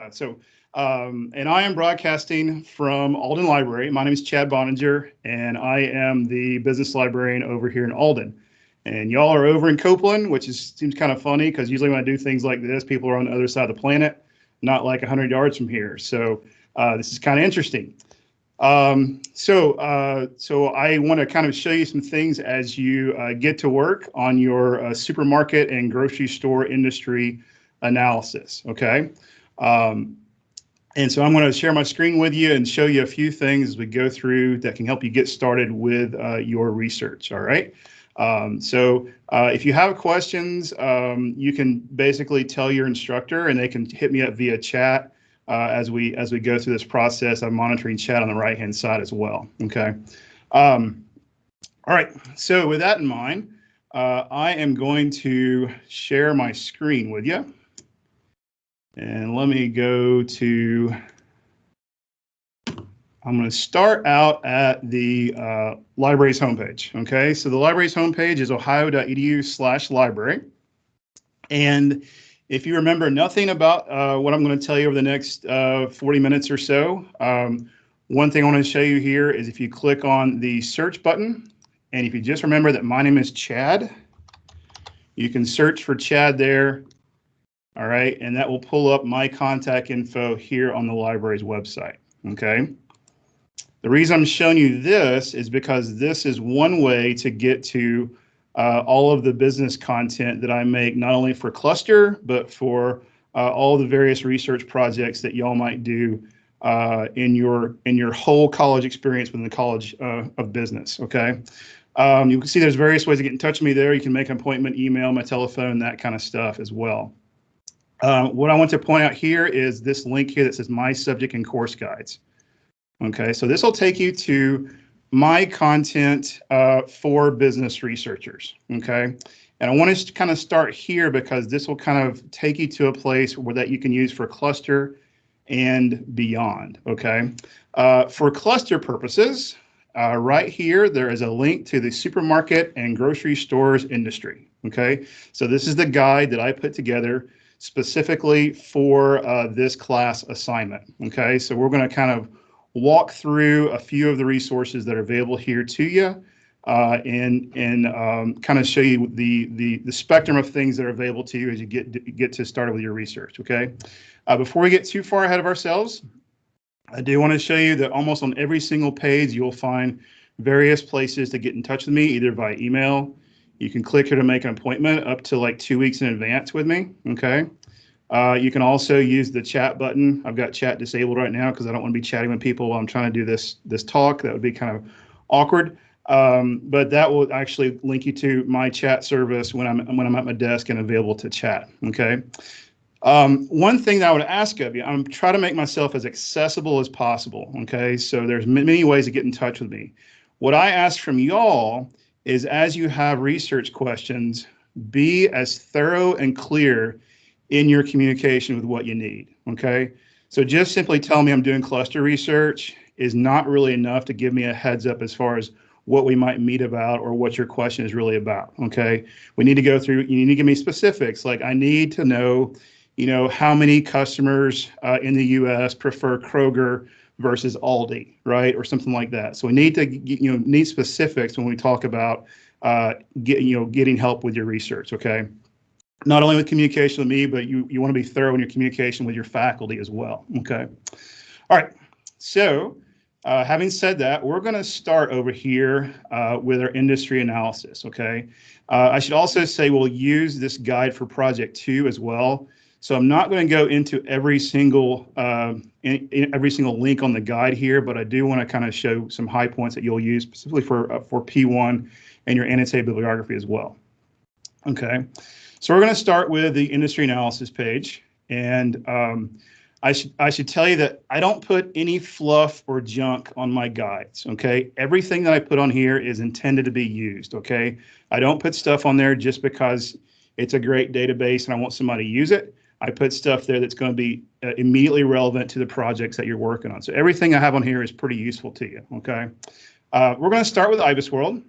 Uh, so, um, and I am broadcasting from Alden Library. My name is Chad Boeninger, and I am the business librarian over here in Alden. And y'all are over in Copeland, which is seems kind of funny because usually when I do things like this, people are on the other side of the planet, not like 100 yards from here. So uh, this is kind of interesting. Um, so, uh, so I want to kind of show you some things as you uh, get to work on your uh, supermarket and grocery store industry analysis. Okay. Um, and so I'm going to share my screen with you and show you a few things as we go through that can help you get started with uh, your research. All right. Um, so uh, if you have questions, um, you can basically tell your instructor and they can hit me up via chat uh, as we as we go through this process. I'm monitoring chat on the right hand side as well. Okay. Um, all right. So with that in mind, uh, I am going to share my screen with you. And let me go to, I'm going to start out at the uh, library's homepage. Okay, so the library's homepage is ohio.edu slash library. And if you remember nothing about uh, what I'm going to tell you over the next uh, 40 minutes or so, um, one thing I want to show you here is if you click on the search button, and if you just remember that my name is Chad, you can search for Chad there all right, and that will pull up my contact info here on the library's website, okay? The reason I'm showing you this is because this is one way to get to uh, all of the business content that I make, not only for Cluster, but for uh, all the various research projects that y'all might do uh, in your in your whole college experience within the College uh, of Business, okay? Um, you can see there's various ways to get in touch with me there. You can make an appointment, email, my telephone, that kind of stuff as well. Uh, what I want to point out here is this link here that says My Subject and Course Guides. Okay, so this will take you to my content uh, for business researchers. Okay, and I want to kind of start here because this will kind of take you to a place where that you can use for cluster and beyond. Okay, uh, for cluster purposes, uh, right here, there is a link to the supermarket and grocery stores industry. Okay, so this is the guide that I put together specifically for uh, this class assignment. Okay, so we're going to kind of walk through a few of the resources that are available here to you uh, and and um, kind of show you the, the the spectrum of things that are available to you as you get get to started with your research. Okay, uh, before we get too far ahead of ourselves, I do want to show you that almost on every single page you'll find various places to get in touch with me, either by email, you can click here to make an appointment up to like two weeks in advance with me. Okay. Uh, you can also use the chat button. I've got chat disabled right now because I don't want to be chatting with people while I'm trying to do this this talk. That would be kind of awkward. Um, but that will actually link you to my chat service when I'm when I'm at my desk and available to chat. Okay. Um, one thing that I would ask of you, I'm trying to make myself as accessible as possible. Okay. So there's many ways to get in touch with me. What I ask from y'all is as you have research questions, be as thorough and clear in your communication with what you need, okay? So just simply tell me I'm doing cluster research is not really enough to give me a heads up as far as what we might meet about or what your question is really about, okay? We need to go through, you need to give me specifics, like I need to know, you know, how many customers uh, in the US prefer Kroger versus Aldi, right, or something like that. So we need to you know need specifics when we talk about uh, get you know getting help with your research. Okay, not only with communication with me, but you you want to be thorough in your communication with your faculty as well. Okay, all right. So uh, having said that, we're going to start over here uh, with our industry analysis. Okay, uh, I should also say we'll use this guide for project two as well. So I'm not going to go into every single uh, in, in every single link on the guide here, but I do want to kind of show some high points that you'll use specifically for uh, for P1 and your annotated bibliography as well. Okay, so we're going to start with the industry analysis page, and um, I should I should tell you that I don't put any fluff or junk on my guides. Okay, everything that I put on here is intended to be used. Okay, I don't put stuff on there just because it's a great database and I want somebody to use it. I put stuff there that's going to be uh, immediately relevant to the projects that you're working on. So everything I have on here is pretty useful to you, okay? Uh, we're going to start with IBISWorld.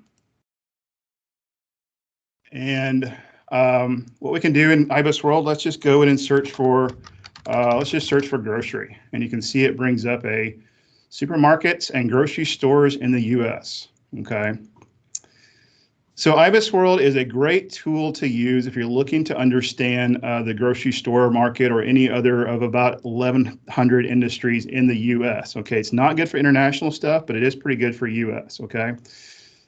And um, what we can do in IBISWorld, let's just go in and search for uh, let's just search for grocery. And you can see it brings up a supermarkets and grocery stores in the US. Okay. So IBIS World is a great tool to use if you're looking to understand uh, the grocery store market or any other of about 1,100 industries in the U.S. Okay, it's not good for international stuff, but it is pretty good for U.S. Okay,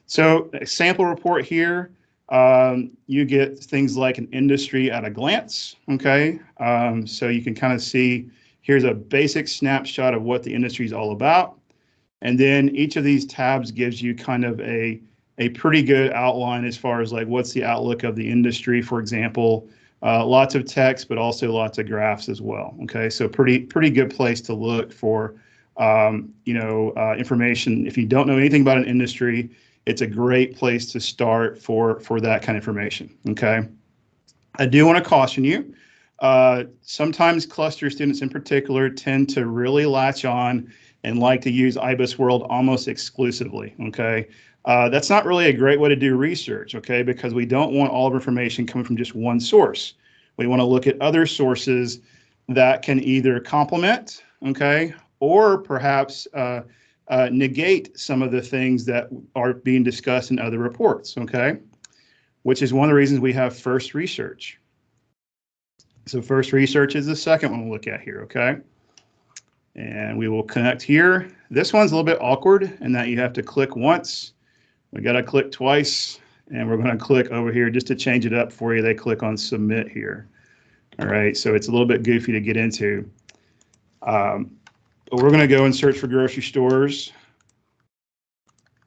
so a sample report here. Um, you get things like an industry at a glance. Okay, um, so you can kind of see here's a basic snapshot of what the industry is all about, and then each of these tabs gives you kind of a a pretty good outline as far as like what's the outlook of the industry, for example. Uh, lots of text, but also lots of graphs as well. Okay, so pretty pretty good place to look for um, you know uh, information. If you don't know anything about an industry, it's a great place to start for for that kind of information. Okay, I do want to caution you. Uh, sometimes cluster students in particular tend to really latch on and like to use IBIS World almost exclusively. Okay, uh, that's not really a great way to do research, okay, because we don't want all of information coming from just one source. We want to look at other sources that can either complement, okay, or perhaps uh, uh, negate some of the things that are being discussed in other reports, okay, which is one of the reasons we have first research. So first research is the second one we'll look at here, okay? And we will connect here. This one's a little bit awkward in that you have to click once we got to click twice and we're going to click over here just to change it up for you. They click on submit here. All right, so it's a little bit goofy to get into. Um, but we're going to go and search for grocery stores.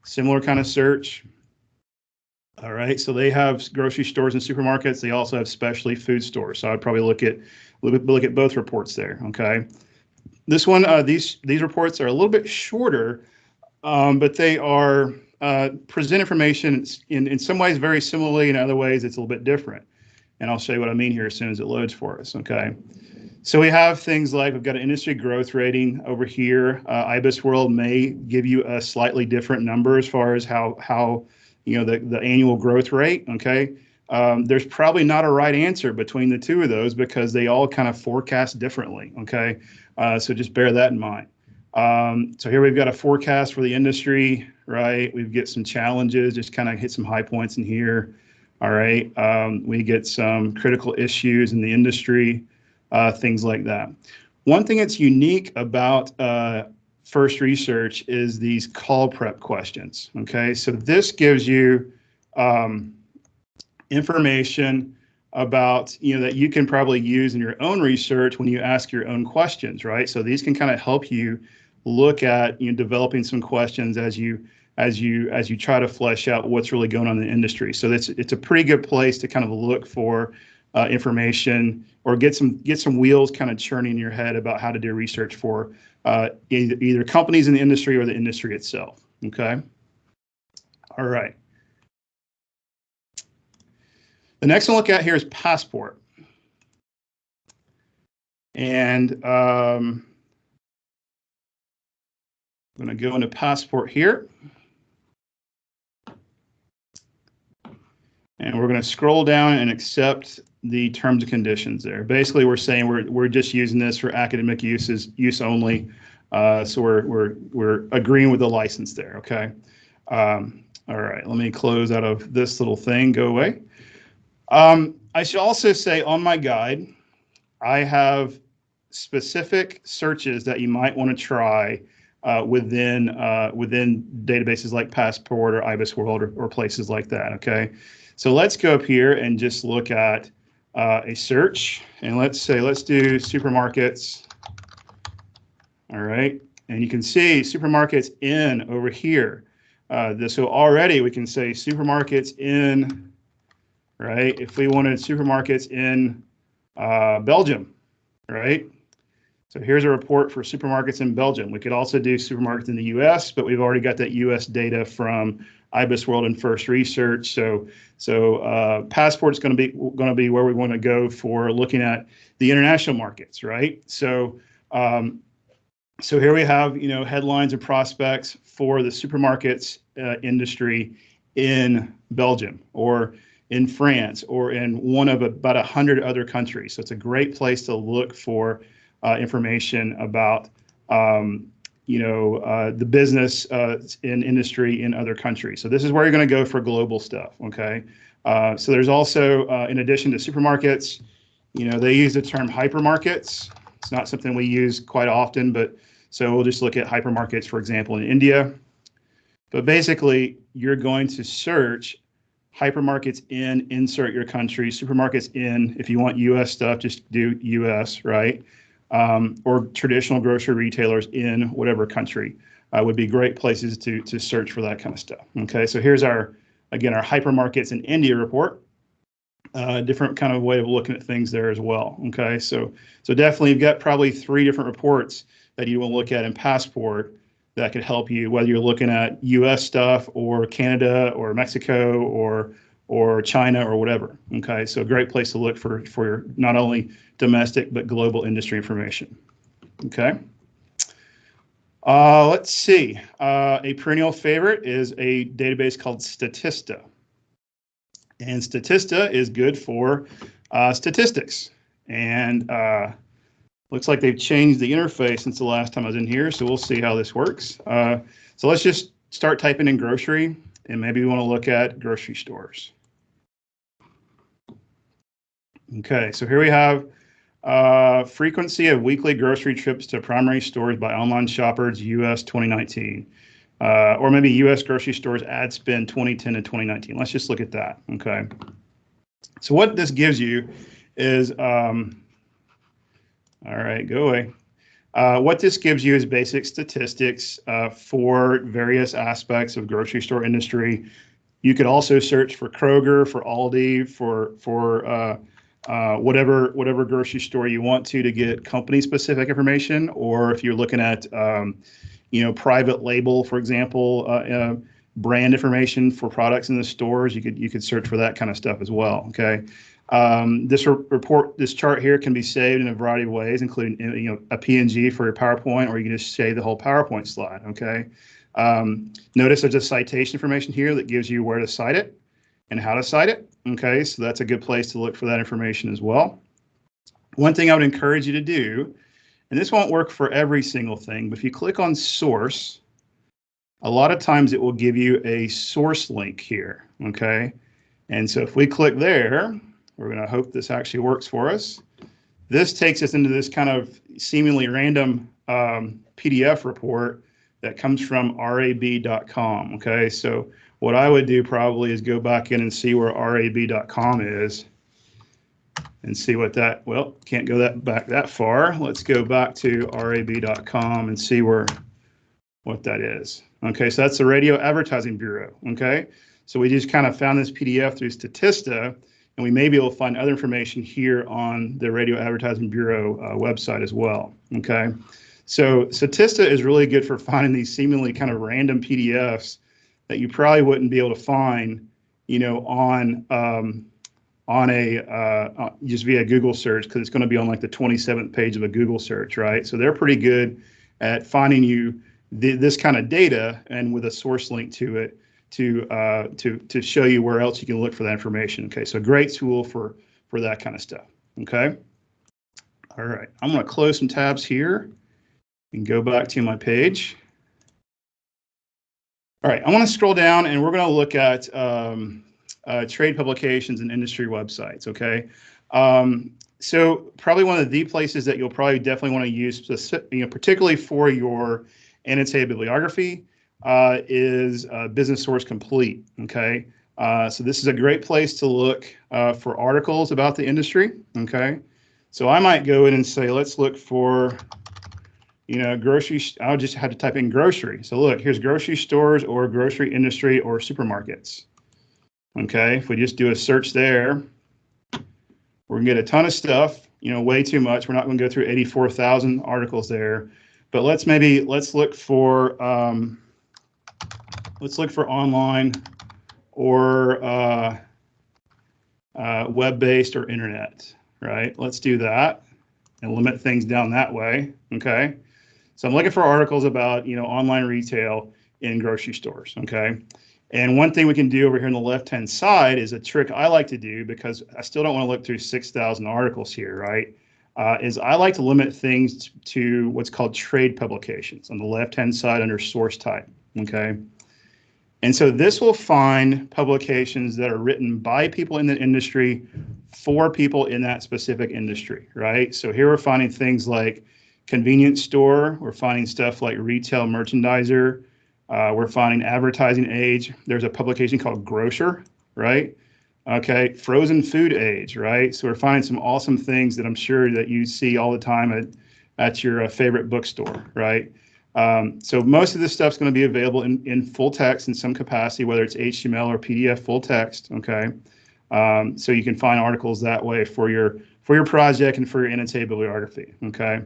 Similar kind of search. All right, so they have grocery stores and supermarkets. They also have specialty food stores. So I'd probably look at look at both reports there. Okay, this one, uh, these these reports are a little bit shorter, um, but they are uh, present information in, in some ways very similarly, in other ways it's a little bit different. And I'll show you what I mean here as soon as it loads for us, okay? So we have things like we've got an industry growth rating over here. Uh, IBIS World may give you a slightly different number as far as how, how you know, the, the annual growth rate, okay? Um, there's probably not a right answer between the two of those because they all kind of forecast differently, okay? Uh, so just bear that in mind. Um, so here we've got a forecast for the industry, right? We've got some challenges, just kind of hit some high points in here. All right. Um, we get some critical issues in the industry, uh, things like that. One thing that's unique about uh, First Research is these call prep questions. Okay. So this gives you um, information about you know that you can probably use in your own research when you ask your own questions right so these can kind of help you look at you know developing some questions as you as you as you try to flesh out what's really going on in the industry. So it's it's a pretty good place to kind of look for uh, information or get some get some wheels kind of churning in your head about how to do research for uh, either, either companies in the industry or the industry itself. Okay. All right. The next one look at here is Passport. And um, I'm going to go into passport here. And we're going to scroll down and accept the terms and conditions there. Basically, we're saying we're, we're just using this for academic uses, use only. Uh, so we're, we're, we're agreeing with the license there, okay? Um, all right, let me close out of this little thing, go away. Um, I should also say on my guide, I have specific searches that you might want to try uh, within uh, within databases like Passport or IBIS World or, or, places like that. Okay, so let's go up here and just look at uh, a search, and let's say let's do supermarkets. All right, and you can see supermarkets in over here. Uh, this, so already we can say supermarkets in, right? If we wanted supermarkets in uh, Belgium, right? So here's a report for supermarkets in Belgium. We could also do supermarkets in the US, but we've already got that US data from IBIS World and First Research. So, so uh, Passport is going to be going to be where we want to go for looking at the international markets, right? So, um, so here we have you know headlines and prospects for the supermarkets uh, industry in Belgium or in France or in one of about a hundred other countries. So it's a great place to look for information about um, you know uh, the business uh, in industry in other countries. So this is where you're going to go for global stuff. Okay. Uh, so there's also, uh, in addition to supermarkets, you know, they use the term hypermarkets. It's not something we use quite often, but so we'll just look at hypermarkets, for example, in India. But basically, you're going to search hypermarkets in, insert your country, supermarkets in. If you want US stuff, just do US, right? Um, or traditional grocery retailers in whatever country uh, would be great places to, to search for that kind of stuff. Okay, so here's our Again, our hypermarkets in India report, uh, different kind of way of looking at things there as well. Okay, so so definitely you've got probably three different reports that you will look at in Passport that could help you, whether you're looking at U.S. stuff or Canada or Mexico or or China or whatever. Okay, so a great place to look for for not only domestic but global industry information. Okay. Uh, let's see. Uh, a perennial favorite is a database called Statista. And Statista is good for uh, statistics. And uh, looks like they've changed the interface since the last time I was in here, so we'll see how this works. Uh, so let's just start typing in grocery, and maybe we want to look at grocery stores. Okay, so here we have uh, frequency of weekly grocery trips to primary stores by online shoppers, US 2019. Uh, or maybe US grocery stores ad spend 2010 to 2019. Let's just look at that. Okay. So what this gives you is, um, all right, go away. Uh, what this gives you is basic statistics uh, for various aspects of grocery store industry. You could also search for Kroger, for Aldi, for for uh, whatever whatever grocery store you want to to get company specific information, or if you're looking at um, you know private label, for example, uh, uh, brand information for products in the stores, you could you could search for that kind of stuff as well. Okay. Um, this re report, this chart here can be saved in a variety of ways, including you know a PNG for your PowerPoint, or you can just save the whole PowerPoint slide. Okay. Um, notice there's a citation information here that gives you where to cite it and how to cite it. Okay, so that's a good place to look for that information as well. One thing I would encourage you to do, and this won't work for every single thing, but if you click on source, a lot of times it will give you a source link here, okay? And so if we click there, we're gonna hope this actually works for us. This takes us into this kind of seemingly random um, PDF report that comes from rab.com, okay? So what I would do probably is go back in and see where rab.com is and see what that, well, can't go that back that far. Let's go back to rab.com and see where, what that is. Okay, so that's the Radio Advertising Bureau, okay? So we just kind of found this PDF through Statista, and we may be able to find other information here on the Radio Advertising Bureau uh, website as well, okay? So Statista is really good for finding these seemingly kind of random PDFs that you probably wouldn't be able to find, you know, on um, on a uh, uh just via Google search because it's going to be on like the 27th page of a Google search, right? So they're pretty good at finding you this kind of data and with a source link to it to uh, to to show you where else you can look for that information. Okay, so great tool for for that kind of stuff. Okay. All right, I'm going to close some tabs here and go back to my page. All right, I want to scroll down and we're going to look at um, uh, trade publications and industry websites, okay? Um, so probably one of the places that you'll probably definitely want to use, you know, particularly for your annotated bibliography, uh, is uh, Business Source Complete, okay? Uh, so this is a great place to look uh, for articles about the industry, okay? So I might go in and say, let's look for you know, grocery, I just had to type in grocery. So look, here's grocery stores or grocery industry or supermarkets. Okay, if we just do a search there, we're gonna get a ton of stuff, you know, way too much. We're not gonna go through 84,000 articles there, but let's maybe, let's look for, um, let's look for online or uh, uh, web-based or internet, right? Let's do that and limit things down that way, okay? So I'm looking for articles about, you know, online retail in grocery stores, okay? And one thing we can do over here on the left-hand side is a trick I like to do because I still don't want to look through 6,000 articles here, right? uh, is I like to limit things to what's called trade publications on the left-hand side under source type, okay? And so this will find publications that are written by people in the industry for people in that specific industry, right? So here we're finding things like convenience store, we're finding stuff like retail merchandiser, uh, we're finding advertising age. There's a publication called Grocer, right? Okay, frozen food age, right? So we're finding some awesome things that I'm sure that you see all the time at, at your uh, favorite bookstore, right? Um, so most of this stuff is going to be available in, in full text in some capacity, whether it's HTML or PDF full text, okay? Um, so you can find articles that way for your for your project and for your annotated bibliography, okay?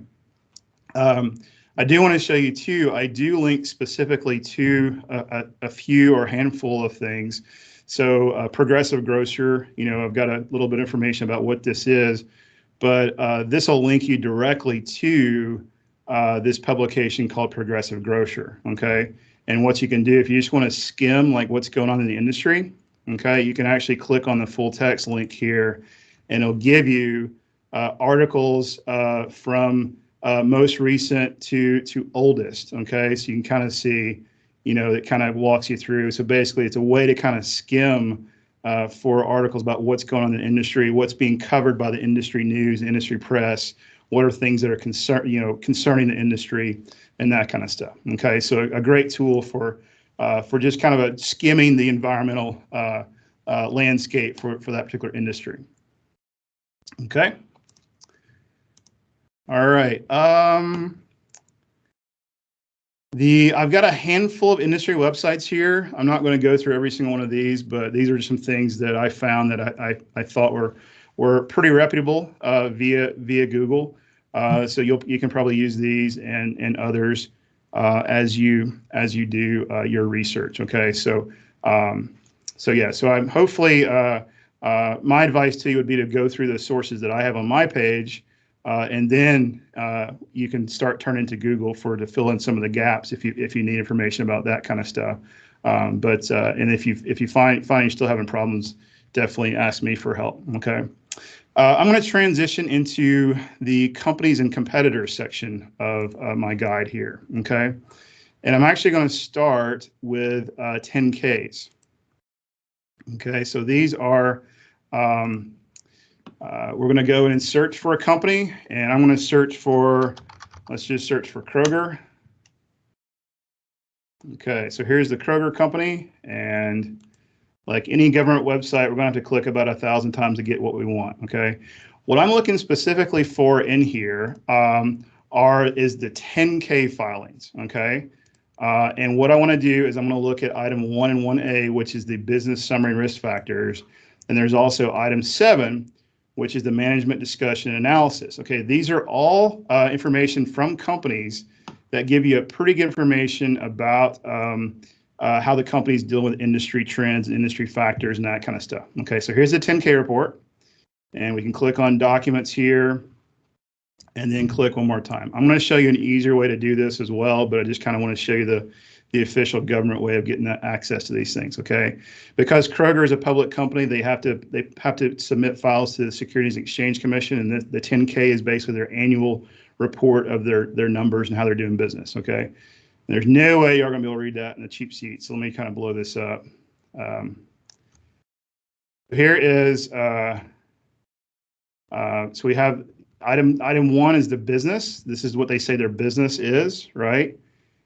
Um, I do want to show you too, I do link specifically to a, a, a few or handful of things. So uh, Progressive Grocer, you know, I've got a little bit of information about what this is, but uh, this will link you directly to uh, this publication called Progressive Grocer, okay? And what you can do, if you just want to skim like what's going on in the industry, okay, you can actually click on the full text link here and it'll give you uh, articles uh, from uh, most recent to to oldest. Okay, so you can kind of see, you know, it kind of walks you through. So basically, it's a way to kind of skim uh, for articles about what's going on in the industry, what's being covered by the industry news, industry press, what are things that are concern, you know, concerning the industry, and that kind of stuff. Okay, so a, great tool for uh, for just kind of a skimming the environmental uh, uh, landscape for for that particular industry. Okay. All right. Um, the I've got a handful of industry websites here. I'm not going to go through every single one of these, but these are just some things that I found that I, I, I thought were were pretty reputable uh, via via Google. Uh, so you'll you can probably use these and and others uh, as you as you do uh, your research. Okay, so um, so yeah, so I'm hopefully uh, uh, my advice to you would be to go through the sources that I have on my page uh, and then uh, you can start turning to Google for to fill in some of the gaps if you if you need information about that kind of stuff. Um, but uh, and if you if you find find you're still having problems, definitely ask me for help. Okay. Uh, I'm going to transition into the companies and competitors section of uh, my guide here. Okay. And I'm actually going to start with 10Ks. Uh, okay. So these are um, uh, we're going to go in and search for a company, and I'm going to search for, let's just search for Kroger. Okay, so here's the Kroger company, and like any government website, we're going to have to click about a thousand times to get what we want. Okay, what I'm looking specifically for in here um, are is the 10K filings. Okay, uh, and what I want to do is I'm going to look at item one and 1A, which is the business summary risk factors, and there's also item seven, which is the management discussion analysis. Okay, these are all uh, information from companies that give you a pretty good information about um, uh, how the company's dealing with industry trends and industry factors and that kind of stuff. Okay, so here's the 10K report, and we can click on documents here and then click one more time. I'm going to show you an easier way to do this as well, but I just kind of want to show you the the official government way of getting that access to these things. Okay, because Kroger is a public company, they have to they have to submit files to the Securities Exchange Commission, and the, the 10K is basically their annual report of their their numbers and how they're doing business. Okay, and there's no way you're going to be able to read that in a cheap seat. So let me kind of blow this up. Um, here is uh, uh, so we have item item one is the business. This is what they say their business is, right?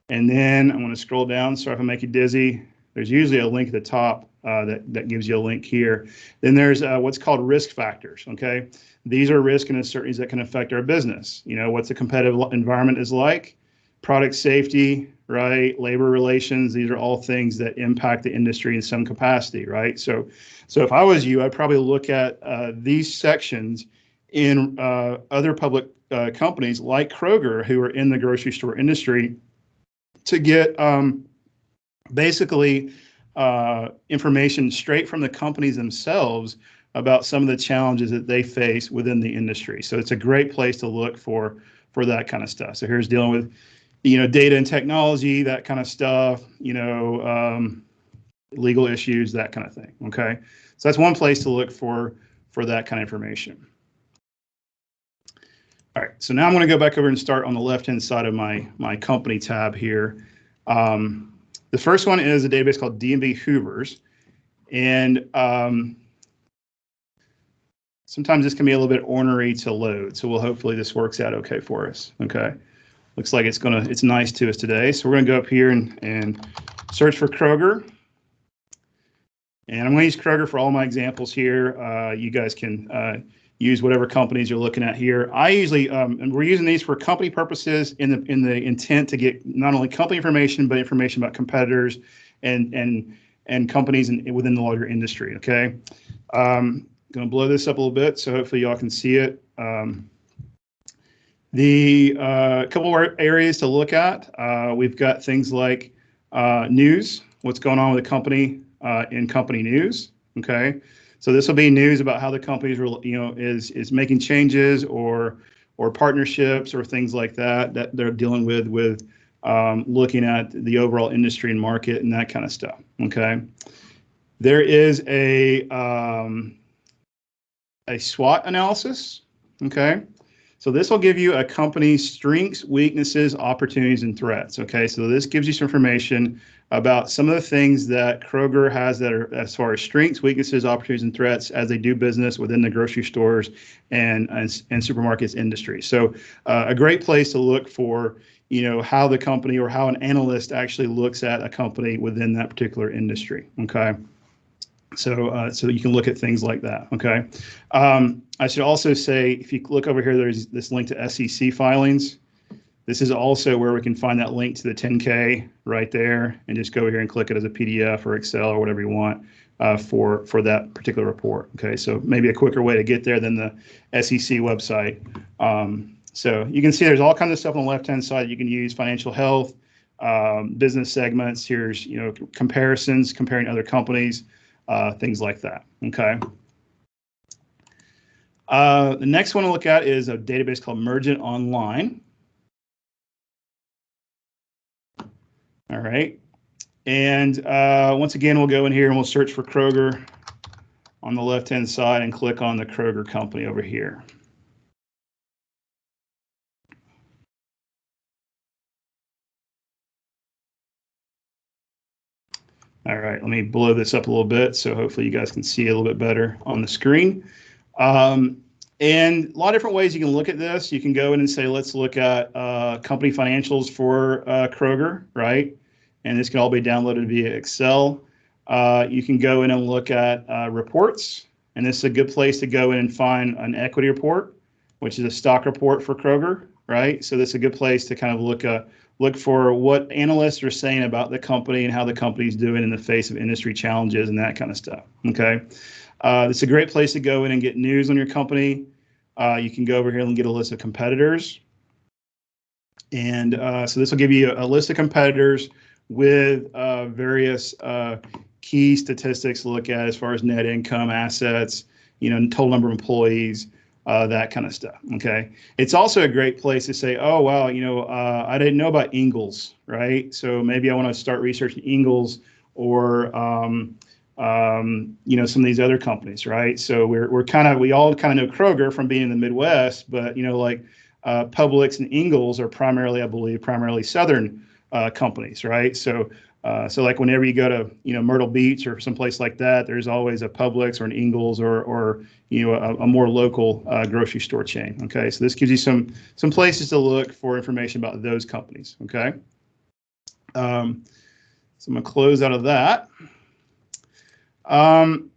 And then I'm going to scroll down. Sorry if I make you dizzy. There's usually a link at the top uh, that, that gives you a link here. Then there's uh, what's called risk factors. Okay. These are risk and uncertainties that can affect our business. You know, what's the competitive environment is like, product safety, right? Labor relations. These are all things that impact the industry in some capacity, right? So, so if I was you, I'd probably look at uh, these sections in uh, other public uh, companies like Kroger, who are in the grocery store industry to get um, basically uh, information straight from the companies themselves about some of the challenges that they face within the industry. So it's a great place to look for for that kind of stuff. So here's dealing with, you know, data and technology, that kind of stuff, you know, um, legal issues, that kind of thing. Okay, so that's one place to look for for that kind of information. All right, so now I'm going to go back over and start on the left-hand side of my, my company tab here. Um, the first one is a database called D&B Hoovers. And um, sometimes this can be a little bit ornery to load. So we'll hopefully this works out okay for us. Okay. Looks like it's gonna, it's nice to us today. So we're gonna go up here and, and search for Kroger. And I'm gonna use Kroger for all my examples here. Uh, you guys can uh, use whatever companies you're looking at here. I usually, um, and we're using these for company purposes in the in the intent to get not only company information, but information about competitors and and and companies in, within the larger industry. Okay, um, I'm going to blow this up a little bit, so hopefully y'all can see it. Um, the uh, couple of areas to look at, uh, we've got things like uh, news, what's going on with the company uh, in company news. Okay, so this will be news about how the company is, you know, is is making changes or or partnerships or things like that that they're dealing with with um, looking at the overall industry and market and that kind of stuff. Okay, there is a um, a SWOT analysis. Okay, so this will give you a company's strengths, weaknesses, opportunities, and threats. Okay, so this gives you some information about some of the things that Kroger has that are as far as strengths, weaknesses, opportunities, and threats as they do business within the grocery stores and and, and supermarkets industry. So uh, a great place to look for you know how the company or how an analyst actually looks at a company within that particular industry. Okay. So, uh, so you can look at things like that. Okay. Um, I should also say, if you look over here, there's this link to SEC filings. This is also where we can find that link to the 10K right there, and just go here and click it as a PDF or Excel or whatever you want uh, for for that particular report. Okay. So maybe a quicker way to get there than the SEC website. Um, so you can see there's all kinds of stuff on the left-hand side you can use financial health, um, business segments. Here's, you know, comparisons, comparing other companies, uh, things like that, okay? Uh, the next one to look at is a database called Mergent Online. All right. And uh, once again, we'll go in here and we'll search for Kroger on the left-hand side and click on the Kroger company over here. All right, let me blow this up a little bit so hopefully you guys can see a little bit better on the screen. Um, and a lot of different ways you can look at this. You can go in and say, let's look at uh, company financials for uh, Kroger, right? And this can all be downloaded via Excel. Uh, you can go in and look at uh, reports. And this is a good place to go in and find an equity report, which is a stock report for Kroger, right? So this is a good place to kind of look at look for what analysts are saying about the company and how the company's doing in the face of industry challenges and that kind of stuff. Okay. Uh, it's a great place to go in and get news on your company. Uh, you can go over here and get a list of competitors. And uh, so this will give you a, a list of competitors with uh, various uh, key statistics to look at as far as net income, assets, you know, total number of employees, uh, that kind of stuff. Okay. It's also a great place to say, oh, wow, you know, uh, I didn't know about Ingles, right? So maybe I want to start researching Ingles or, um, um, you know, some of these other companies, right? So we're, we're kind of, we all kind of know Kroger from being in the Midwest, but, you know, like uh, Publix and Ingles are primarily, I believe, primarily Southern uh, companies, right? So uh, so like whenever you go to you know Myrtle Beach or someplace like that, there's always a Publix or an Ingles or or you know a, a more local uh, grocery store chain. Okay, so this gives you some some places to look for information about those companies. Okay, um, so I'm gonna close out of that. Um,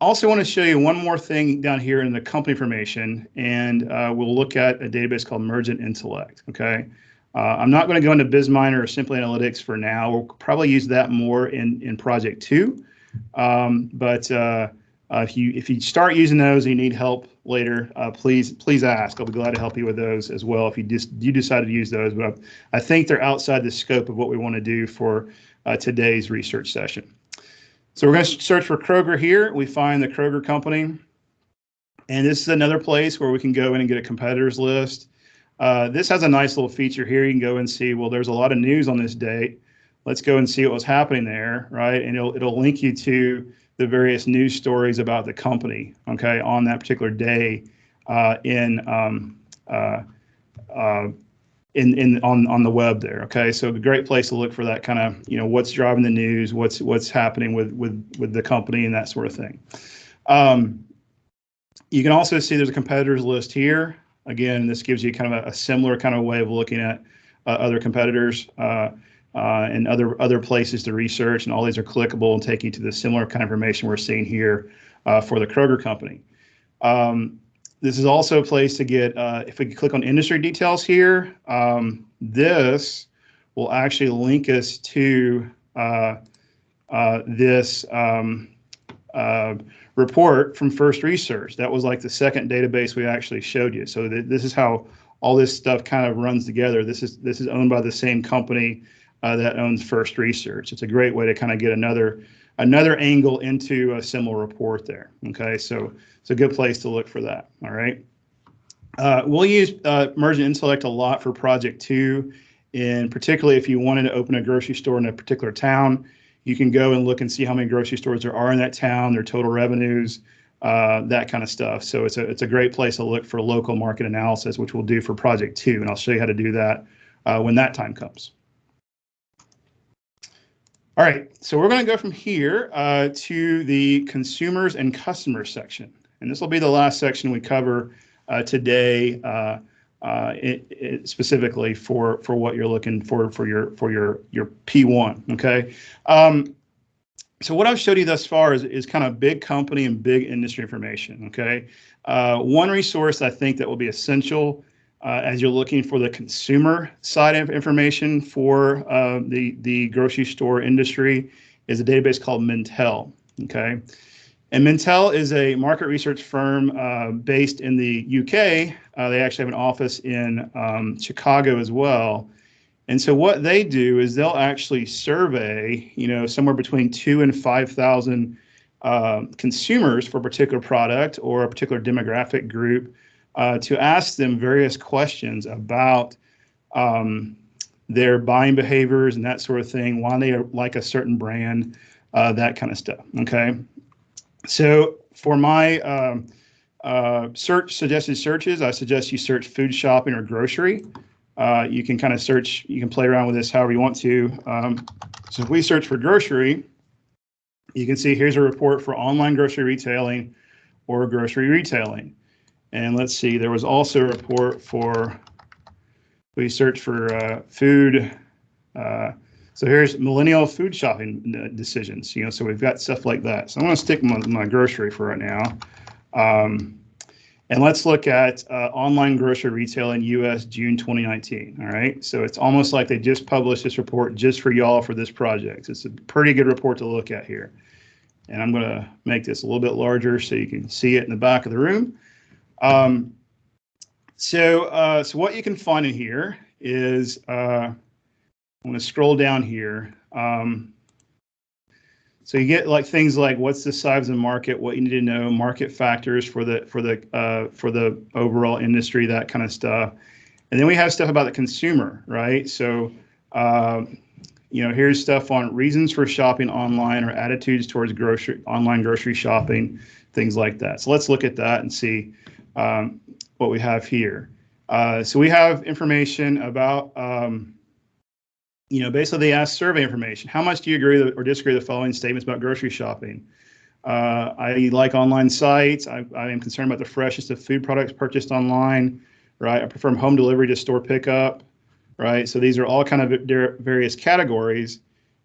also want to show you one more thing down here in the company information, and uh, we'll look at a database called Mergent Intellect. Okay. Uh, I'm not going to go into BizMiner or Simply Analytics for now. We'll probably use that more in, in project two. Um, but uh, uh, if you if you start using those and you need help later, uh, please please ask. I'll be glad to help you with those as well if you just you decide to use those. But I think they're outside the scope of what we want to do for uh, today's research session. So we're going to search for Kroger here. We find the Kroger company. And this is another place where we can go in and get a competitors list. Uh, this has a nice little feature here. You can go and see, well, there's a lot of news on this date. Let's go and see what was happening there, right? And it'll, it'll link you to the various news stories about the company, okay, on that particular day uh, in um, uh, uh, in in on on the web there. Okay, so a great place to look for that kind of you know what's driving the news, what's what's happening with with with the company and that sort of thing. Um, you can also see there's a competitors list here. Again, this gives you kind of a, a similar kind of way of looking at uh, other competitors uh, uh, and other other places to research, and all these are clickable and take you to the similar kind of information we're seeing here uh, for the Kroger company. Um, this is also a place to get, uh, if we click on industry details here, um, this will actually link us to this um, report from First Research. That was like the second database we actually showed you. So th this is how all this stuff kind of runs together. This is this is owned by the same company uh, that owns First Research. It's a great way to kind of get another another angle into a similar report there. Okay, so it's a good place to look for that. All right. Uh, we'll use uh, Mergent Intellect a lot for Project 2, and particularly if you wanted to open a grocery store in a particular town, you can go and look and see how many grocery stores there are in that town, their total revenues, uh, that kind of stuff. So it's a it's a great place to look for local market analysis, which we'll do for Project 2, and I'll show you how to do that uh, when that time comes. All right, so we're going to go from here uh, to the consumers and customers section. And this will be the last section we cover uh, today uh, it, it specifically for, for what you're looking for for your for your, your P1, okay? Um, so what I've showed you thus far is, is kind of big company and big industry information, okay? Uh, one resource I think that will be essential uh, as you're looking for the consumer side of information for uh, the, the grocery store industry is a database called Mintel, okay? And Mintel is a market research firm uh, based in the UK. Uh, they actually have an office in um, Chicago as well. And so what they do is they'll actually survey, you know, somewhere between two and 5,000 uh, consumers for a particular product or a particular demographic group uh, to ask them various questions about um, their buying behaviors and that sort of thing, why they like a certain brand, uh, that kind of stuff. Okay. So for my um, uh, search suggested searches, I suggest you search food shopping or grocery. Uh, you can kind of search, you can play around with this however you want to. Um, so if we search for grocery, you can see here's a report for online grocery retailing or grocery retailing. And let's see, there was also a report for, we searched for uh, food. So here's millennial food shopping uh, decisions, you know, so we've got stuff like that. So I'm gonna stick my, my grocery for right now. Um, and let's look at uh, online grocery retail in US June 2019. All right. So it's almost like they just published this report just for y'all for this project. It's a pretty good report to look at here. And I'm going to make this a little bit larger so you can see it in the back of the room. Um, so, uh, so what you can find in here is, uh, I'm going to scroll down here. Um, so you get like things like what's the size of the market, what you need to know, market factors for the for the uh, for the overall industry, that kind of stuff. And then we have stuff about the consumer, right? So, uh, you know, here's stuff on reasons for shopping online or attitudes towards grocery online grocery shopping, things like that. So let's look at that and see um, what we have here. Uh, so we have information about, um, you know, basically they ask survey information. How much do you agree or disagree with the following statements about grocery shopping? Uh, I like online sites. I, I, am concerned about the freshness of food products purchased online, right? I prefer home delivery to store pickup, right? So these are all kind of various categories.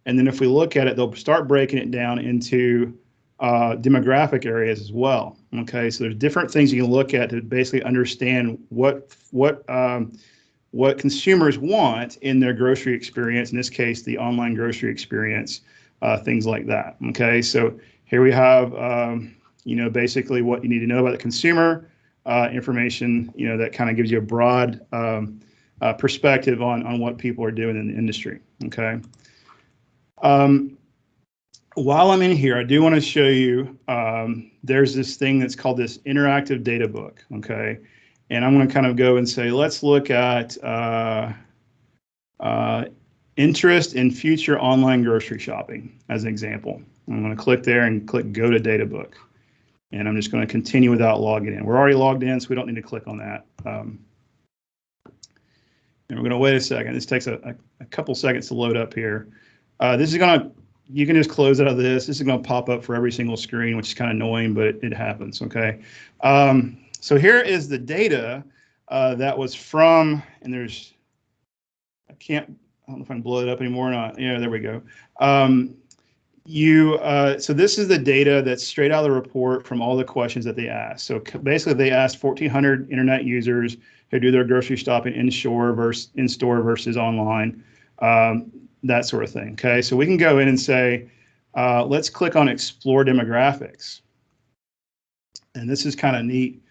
And then if we look at it, they'll start breaking it down into uh, demographic areas as well. Okay, so there's different things you can look at to basically understand what what um, what consumers want in their grocery experience. In this case, the online grocery experience, uh, things like that. Okay, so here we have um, you know basically what you need to know about the consumer uh, information. You know that kind of gives you a broad um, uh, perspective on on what people are doing in the industry. Okay. Um, while I'm in here, I do want to show you, um, there's this thing that's called this interactive data book, okay? And I'm going to kind of go and say, let's look at uh, uh, interest in future online grocery shopping as an example. I'm going to click there and click go to data book. And I'm just going to continue without logging in. We're already logged in, so we don't need to click on that. Um, And we're going to wait a second. This takes a, a, a couple seconds to load up here. Uh, this is going to, you can just close out of this. This is going to pop up for every single screen, which is kind of annoying, but it, it happens. Okay. Um, so here is the data uh, that was from, and there's, I can't, I don't know if I can blow it up anymore or not. Yeah, there we go. Um, you uh, so this is the data that's straight out of the report from all the questions that they asked. So basically, they asked 1,400 internet users who do their grocery shopping in store versus in store versus online, um, that sort of thing. Okay, so we can go in and say, uh, let's click on Explore Demographics, and this is kind of neat.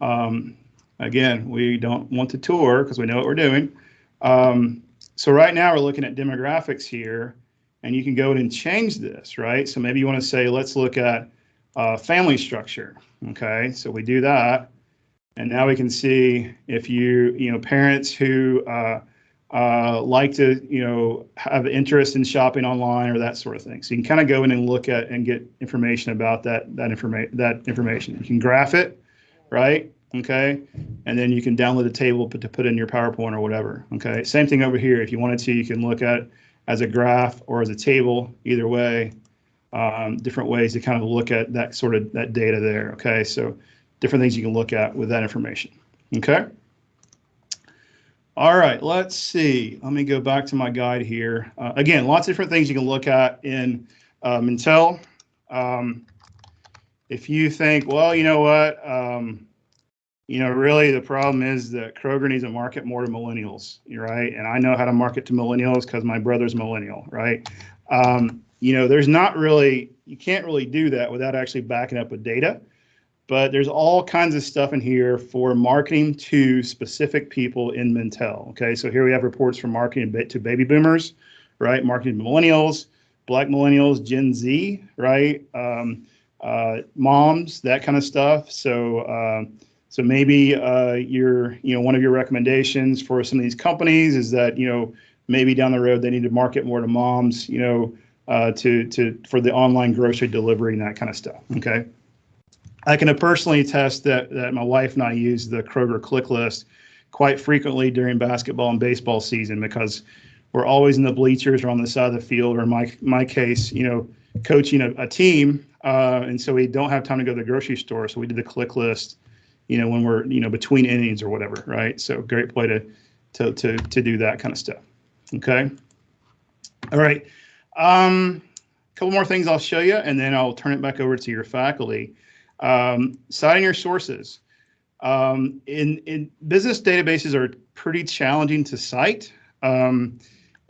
Um, again, we don't want to tour because we know what we're doing. Um, so right now we're looking at demographics here and you can go in and change this, right? So maybe you want to say, let's look at uh, family structure. Okay, so we do that. And now we can see if you, you know, parents who uh, uh, like to, you know, have interest in shopping online or that sort of thing. So you can kind of go in and look at and get information about that that information that information. You can graph it, right? Okay, and then you can download a table to put in your PowerPoint or whatever. Okay, same thing over here. If you wanted to, you can look at as a graph or as a table, either way, um, different ways to kind of look at that sort of that data there. Okay, so different things you can look at with that information. Okay. All right, let's see. Let me go back to my guide here. Uh, again, lots of different things you can look at in Mintel. Um, if you think, well, you know what, um, you know, really the problem is that Kroger needs to market more to millennials, right? And I know how to market to millennials because my brother's millennial, right? Um, you know, there's not really, you can't really do that without actually backing up with data. But there's all kinds of stuff in here for marketing to specific people in Mintel. Okay, so here we have reports from marketing to baby boomers, right? Marketing to millennials, black millennials, Gen Z, right? Um, moms, that kind of stuff. So, uh, so maybe uh, your, you know, one of your recommendations for some of these companies is that, you know, maybe down the road they need to market more to moms, you know, uh, to to for the online grocery delivery and that kind of stuff. Okay. I can personally attest that that my wife and I use the Kroger click list quite frequently during basketball and baseball season because we're always in the bleachers or on the side of the field, or in my my case, you know, coaching a, a team, uh, and so we don't have time to go to the grocery store. So we did the click list you know, when we're, you know, between innings or whatever, right? So great play to, to, to, to do that kind of stuff. Okay. All right. Um, a couple more things I'll show you, and then I'll turn it back over to your faculty. Um, citing your sources. Um, in, in business databases are pretty challenging to cite. Um,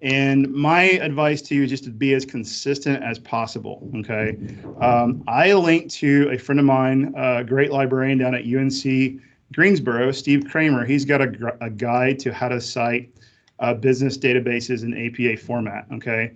and my advice to you is just to be as consistent as possible. Okay. Um, I linked to a friend of mine, a great librarian down at UNC Greensboro, Steve Cramer. He's got a, a guide to how to cite uh, business databases in APA format. Okay.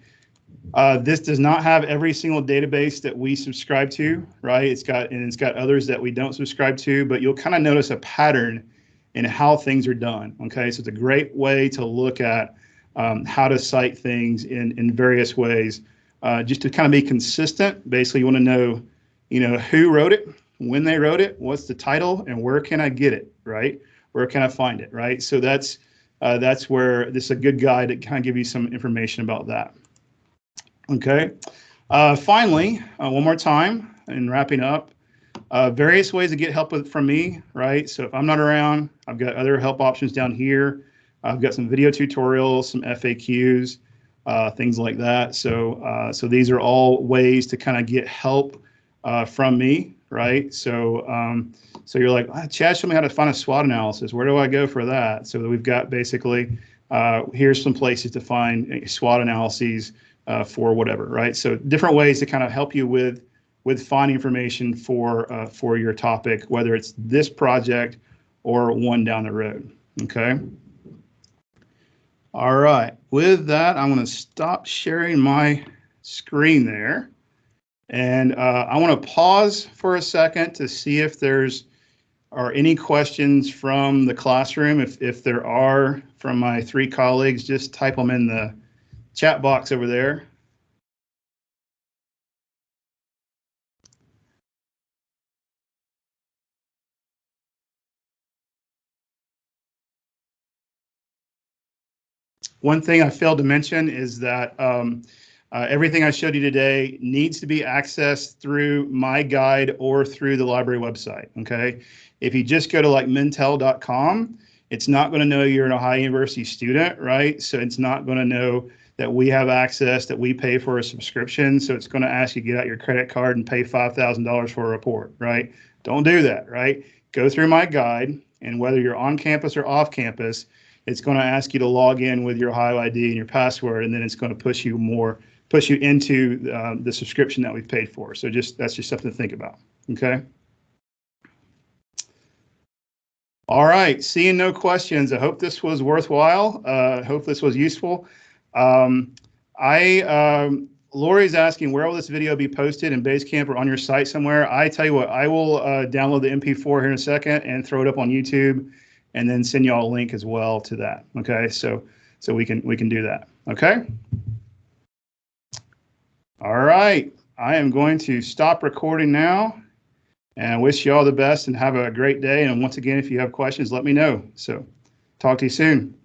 Uh, this does not have every single database that we subscribe to, right? It's got and it's got others that we don't subscribe to, but you'll kind of notice a pattern in how things are done. Okay, so it's a great way to look at um, how to cite things in, in various ways, uh, just to kind of be consistent. Basically, you want to know, you know, who wrote it, when they wrote it, what's the title, and where can I get it, right? Where can I find it, right? So that's uh, that's where this is a good guide to kind of give you some information about that. Okay. Uh, finally, uh, one more time, and wrapping up, uh, various ways to get help with from me, right? So if I'm not around, I've got other help options down here. I've got some video tutorials, some FAQs, uh, things like that. So, uh, so these are all ways to kind of get help uh, from me, right? So, um, so you're like, ah, Chad, show me how to find a SWOT analysis. Where do I go for that? So we've got basically, uh, here's some places to find SWOT analyses uh, for whatever, right? So different ways to kind of help you with with finding information for uh, for your topic, whether it's this project or one down the road. Okay. All right, with that, I'm going to stop sharing my screen there. And uh, I want to pause for a second to see if there's are any questions from the classroom. If, if there are from my three colleagues, just type them in the chat box over there. One thing I failed to mention is that um, uh, everything I showed you today needs to be accessed through my guide or through the library website. Okay. If you just go to like mintel.com, it's not going to know you're an Ohio University student, right? So it's not going to know that we have access, that we pay for a subscription. So it's going to ask you to get out your credit card and pay $5,000 for a report, right? Don't do that, right? Go through my guide, and whether you're on campus or off campus, it's going to ask you to log in with your Ohio ID and your password, and then it's going to push you more, push you into uh, the subscription that we've paid for. So just that's just something to think about. Okay. All right, seeing no questions, I hope this was worthwhile. Uh, hope this was useful. Um, I um, Lori's asking where will this video be posted in Basecamp or on your site somewhere. I tell you what, I will uh, download the MP4 here in a second and throw it up on YouTube, and then send y'all a link as well to that. Okay, so so we can we can do that. Okay. All right, I am going to stop recording now. And wish you all the best and have a great day. And once again, if you have questions, let me know. So talk to you soon.